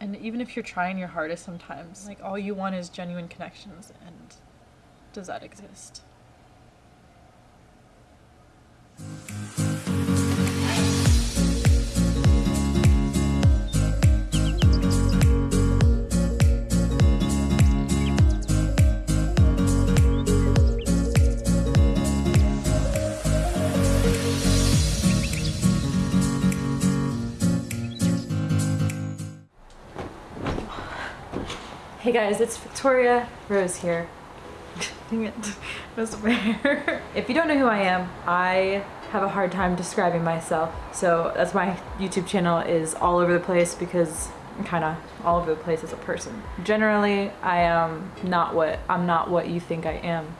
And even if you're trying your hardest sometimes, like all you want is genuine connections and does that exist? Hey guys, it's Victoria Rose here. Dang it, most my hair. If you don't know who I am, I have a hard time describing myself. So that's why YouTube channel is all over the place because I'm kind of all over the place as a person. Generally, I am not what I'm not what you think I am.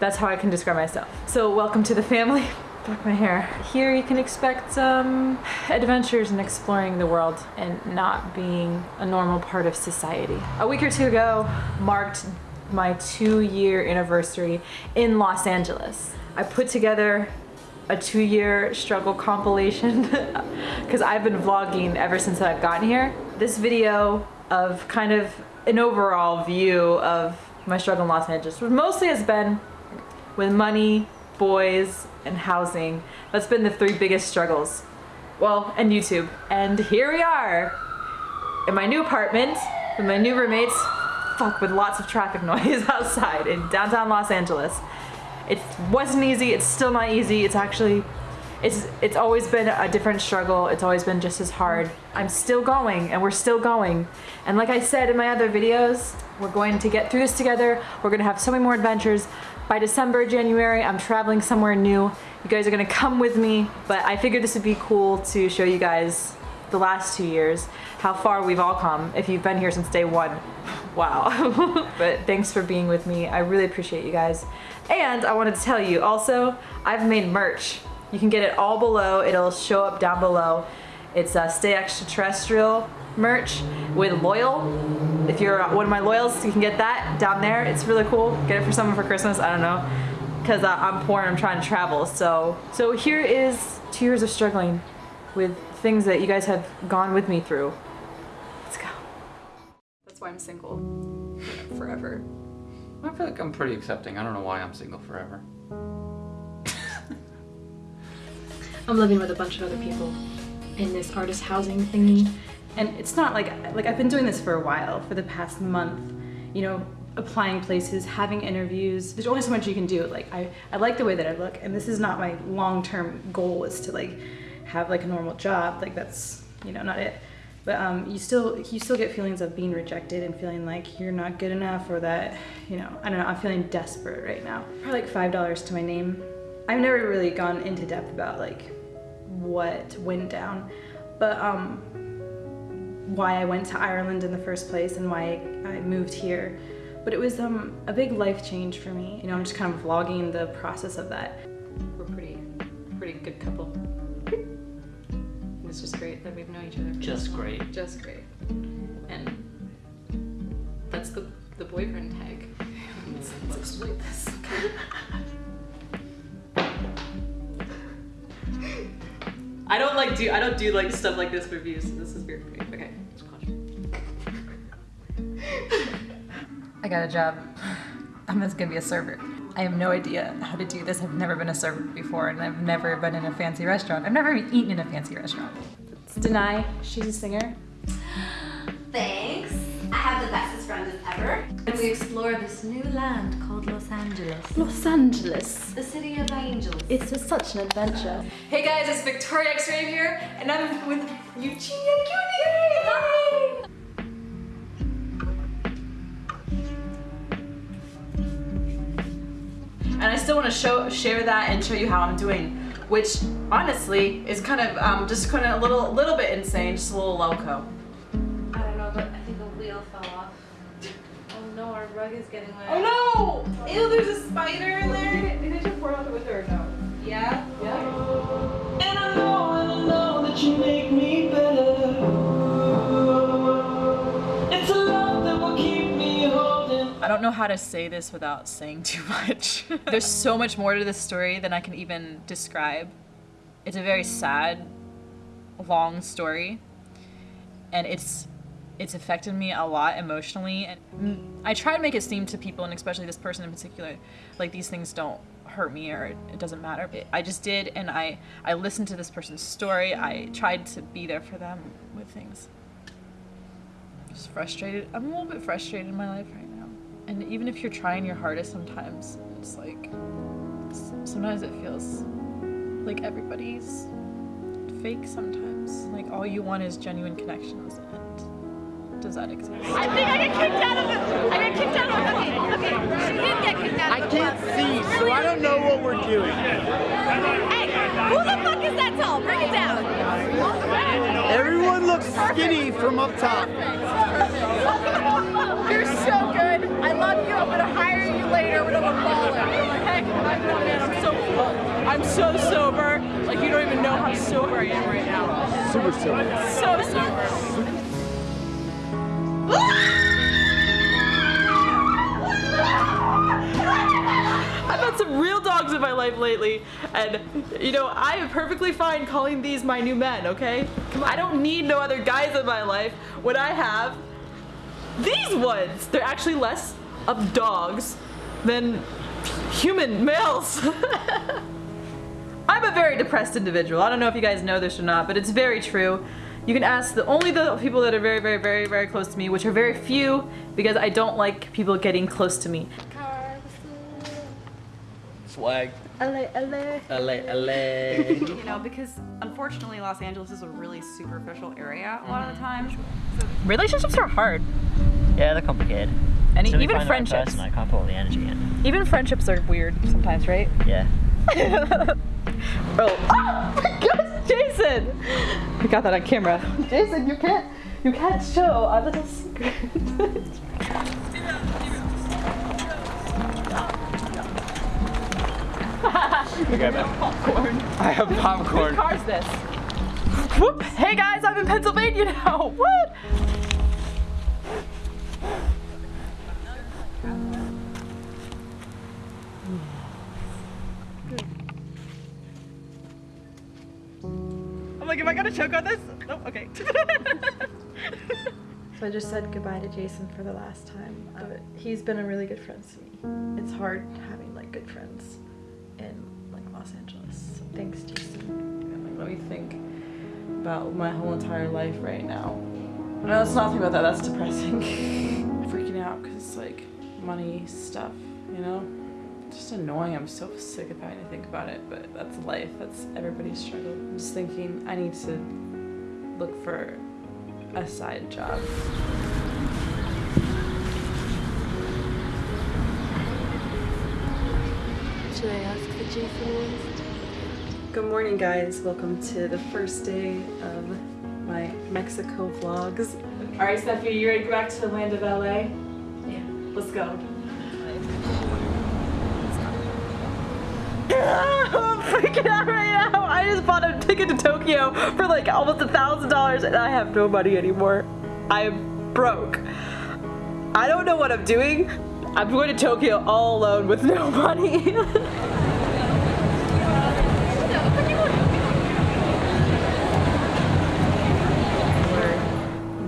That's how I can describe myself. So welcome to the family. Fuck my hair. Here you can expect some adventures and exploring the world and not being a normal part of society. A week or two ago marked my two year anniversary in Los Angeles. I put together a two year struggle compilation because I've been vlogging ever since I've gotten here. This video of kind of an overall view of my struggle in Los Angeles mostly has been with money, boys, and housing. That's been the three biggest struggles. Well, and YouTube. And here we are in my new apartment with my new roommates. Fuck, with lots of traffic noise outside in downtown Los Angeles. It wasn't easy, it's still not easy. It's actually, it's, it's always been a different struggle. It's always been just as hard. I'm still going and we're still going. And like I said in my other videos, we're going to get through this together. We're gonna have so many more adventures. By December, January, I'm traveling somewhere new. You guys are gonna come with me, but I figured this would be cool to show you guys the last two years, how far we've all come if you've been here since day one. Wow. but thanks for being with me. I really appreciate you guys. And I wanted to tell you also, I've made merch. You can get it all below. It'll show up down below. It's a Stay Extraterrestrial merch with Loyal. If you're one of my loyals, you can get that down there. It's really cool. Get it for someone for Christmas. I don't know. Because uh, I'm poor and I'm trying to travel. So, so here is two years of struggling with things that you guys have gone with me through. Let's go. That's why I'm single forever. I feel like I'm pretty accepting. I don't know why I'm single forever. I'm living with a bunch of other people in this artist housing thingy. And it's not like, like I've been doing this for a while, for the past month, you know, applying places, having interviews. There's only so much you can do. Like I, I like the way that I look and this is not my long-term goal is to like have like a normal job. Like that's, you know, not it. But um, you still you still get feelings of being rejected and feeling like you're not good enough or that, you know, I don't know, I'm feeling desperate right now. Probably like $5 to my name. I've never really gone into depth about like what went down, but um, why I went to Ireland in the first place and why I moved here. But it was um, a big life change for me. You know, I'm just kind of vlogging the process of that. We're pretty, pretty good couple. It's just great that we've known each other. Just great. Just great. And that's the, the boyfriend tag. Let's, let's exploit this. I don't like do I don't do like stuff like this for views. So this is weird for me. Okay. I got a job. I'm just gonna be a server. I have no idea how to do this. I've never been a server before and I've never been in a fancy restaurant. I've never even eaten in a fancy restaurant. It's Denai. She's a singer. And we explore this new land called Los Angeles. Los Angeles. The city of angels. It's just such an adventure. Hey guys, it's Victoria X-Ray here and I'm with Eugenia Cutie. Hi! and I still want to show share that and show you how I'm doing which honestly is kind of um, just kind of a little little bit insane just a little loco I don't know, but I think a wheel fell off. Oh no, our rug is getting wet. oh no ew there's a spider in there did you pour out with her or no Yeah? yeah And I know, and I know that you make me better. It's a love that will keep me holding. I don't know how to say this without saying too much. There's so much more to this story than I can even describe. It's a very sad, long story. And it's it's affected me a lot emotionally and I try to make it seem to people and especially this person in particular like these things don't hurt me or it, doesn't matter. It- I just did and I I listened to this person's story. I tried to be there for them with things. Just frustrated. I'm a little bit frustrated in my life right now. And even if you're trying your hardest sometimes it's like sometimes it feels like everybody's fake sometimes. Like all you want is genuine connections does that exist? I think I get kicked out of it. I get kicked out of it. Okay, okay. She did get kicked out I the can't club. see, so I don't know what we're doing. Hey, who the fuck is that tall? Bring it down. Everyone looks skinny from up top. You're so good. I love you. I'm gonna hire you later when I'm a baller. Heck, I'm no man. I'm so I'm so sober. Like you don't even know how sober I am right now. Super sober. So sober. Had some real dogs in my life lately, and you know, I am perfectly fine calling these my new men, okay? I don't need no other guys in my life when I have these ones. They're actually less of dogs than human males. I'm a very depressed individual. I don't know if you guys know this or not, but it's very true. You can ask the only the people that are very, very, very, very close to me, which are very few, because I don't like people getting close to me. Swag. LA, LA. LA, LA. you know, because unfortunately Los Angeles is a really superficial area a lot of the mm. time. So Relationships are hard. Yeah, they're complicated. And Until we even find the right friendships. person, I can't put all the energy in. Even friendships are weird sometimes, right? Yeah. oh. oh my gosh, Jason! I got that on camera. Jason, you can't you can't show a little secret. popcorn. I have popcorn. Whose car's this? Whoop! Hey guys, I'm in Pennsylvania now. What? I'm like, am I gonna choke on this? Nope. Okay. So I just said goodbye to Jason for the last time. But he's been a really good friend to me. It's hard having like good friends in thanks, Jason. Like, let me think about my whole entire life right now. No, let's not think about that. That's depressing. Freaking out because it's like money stuff, you know? Just annoying. I'm so sick of having to think about it, but that's life. That's everybody's struggle. I'm just thinking I need to look for a side job. Should I ask the Jason ones? Good morning, guys. Welcome to the first day of my Mexico vlogs. All right, Steffi, you ready to go back to the land of LA? Yeah. Let's go. I'm freaking out right now. I just bought a ticket to Tokyo for like almost a thousand dollars and I have no money anymore. I'm broke. I don't know what I'm doing. I'm going to Tokyo all alone with no money.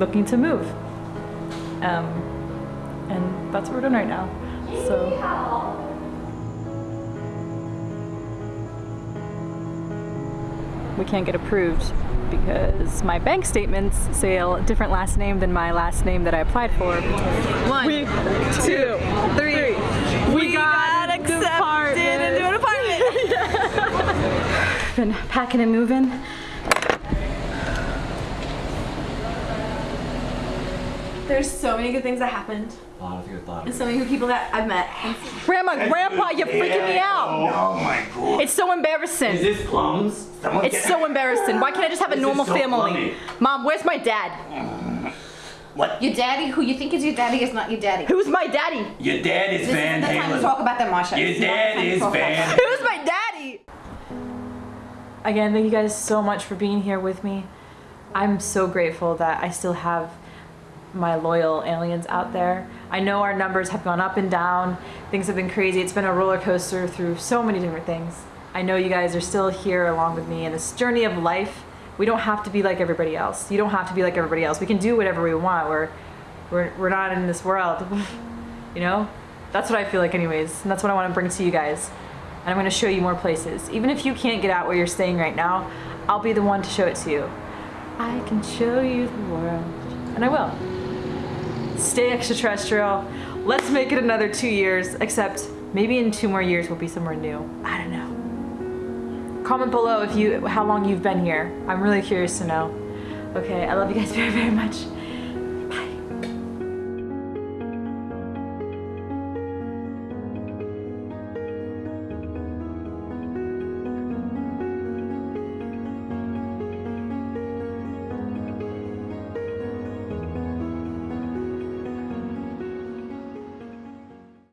looking to move. Um, and that's what we're doing right now. So. We can't get approved because my bank statements say a different last name than my last name that I applied for. One, we, two, three. We, got, accepted into an apartment. Been packing and moving. There's so many good things that happened. A lot of your thoughts. And so many good people that I've met. Grandma, Grandpa, you're freaking me out. Oh, oh my god. It's so embarrassing. Is this plums? Someone It's get- so embarrassing. Why can't I just have a This is normal so family? funny. Mom, where's my dad? Mm. What? Your daddy, who you think is your daddy, is not your daddy. Who's my daddy? Your dad is This Van isn't the time to Halen. talk about that, Marsha. Your This dad is Van. Who's my daddy? Again, thank you guys so much for being here with me. I'm so grateful that I still have my loyal aliens out there. I know our numbers have gone up and down. Things have been crazy. It's been a roller coaster through so many different things. I know you guys are still here along with me in this journey of life We don't have to be like everybody else. You don't have to be like everybody else. We can do whatever we want. We're we're, we're not in this world. you know? That's what I feel like anyways. And that's what I want to bring to you guys. And I'm going to show you more places. Even if you can't get out where you're staying right now, I'll be the one to show it to you. I can show you the world. And I will. Stay extraterrestrial. Let's make it another two years, except maybe in two more years we'll be somewhere new. I don't know. Comment below if you how long you've been here. I'm really curious to know. Okay, I love you guys very, very much.